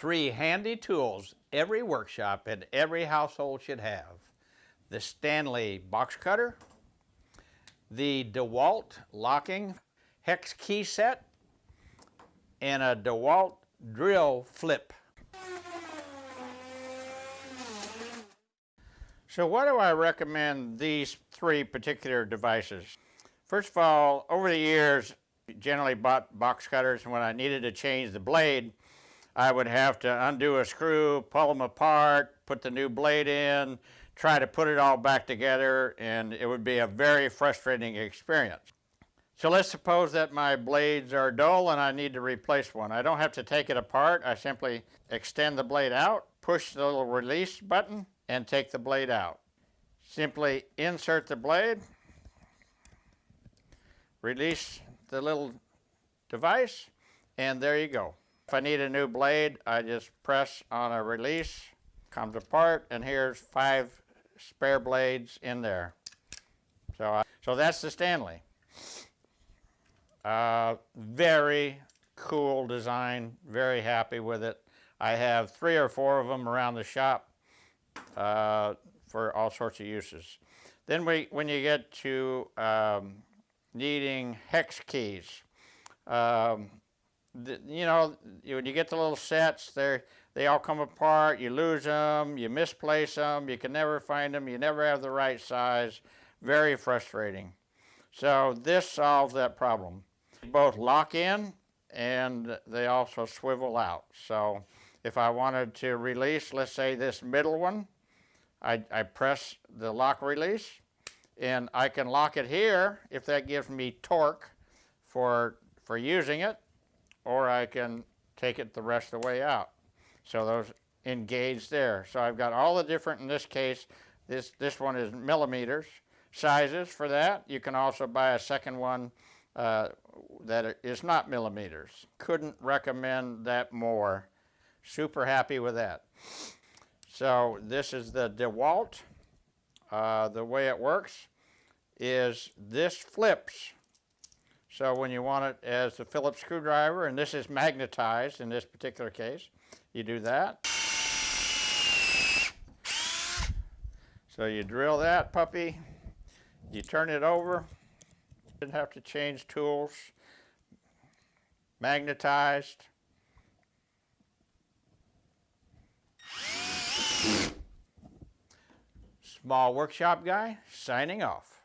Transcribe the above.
Three handy tools every workshop and every household should have. The Stanley box cutter, the DeWalt locking hex key set, and a DeWalt drill flip. So why do I recommend these three particular devices? First of all, over the years, generally bought box cutters and when I needed to change the blade, I would have to undo a screw, pull them apart, put the new blade in, try to put it all back together, and it would be a very frustrating experience. So let's suppose that my blades are dull and I need to replace one. I don't have to take it apart. I simply extend the blade out, push the little release button, and take the blade out. Simply insert the blade, release the little device, and there you go. If I need a new blade, I just press on a release, comes apart, and here's five spare blades in there. So, so that's the Stanley. Uh, very cool design, very happy with it. I have three or four of them around the shop uh, for all sorts of uses. Then we, when you get to um, needing hex keys. Um, the, you know, when you get the little sets, they they all come apart, you lose them, you misplace them, you can never find them, you never have the right size. Very frustrating. So this solves that problem. Both lock in and they also swivel out. So if I wanted to release, let's say this middle one, I, I press the lock release and I can lock it here if that gives me torque for, for using it, or I can take it the rest of the way out. So those engage there. So I've got all the different, in this case, this, this one is millimeters sizes for that. You can also buy a second one uh, that is not millimeters. Couldn't recommend that more. Super happy with that. So this is the DeWalt. Uh, the way it works is this flips. So when you want it as a Phillips screwdriver, and this is magnetized in this particular case, you do that. So you drill that puppy, you turn it over, didn't have to change tools, magnetized. Small workshop guy signing off.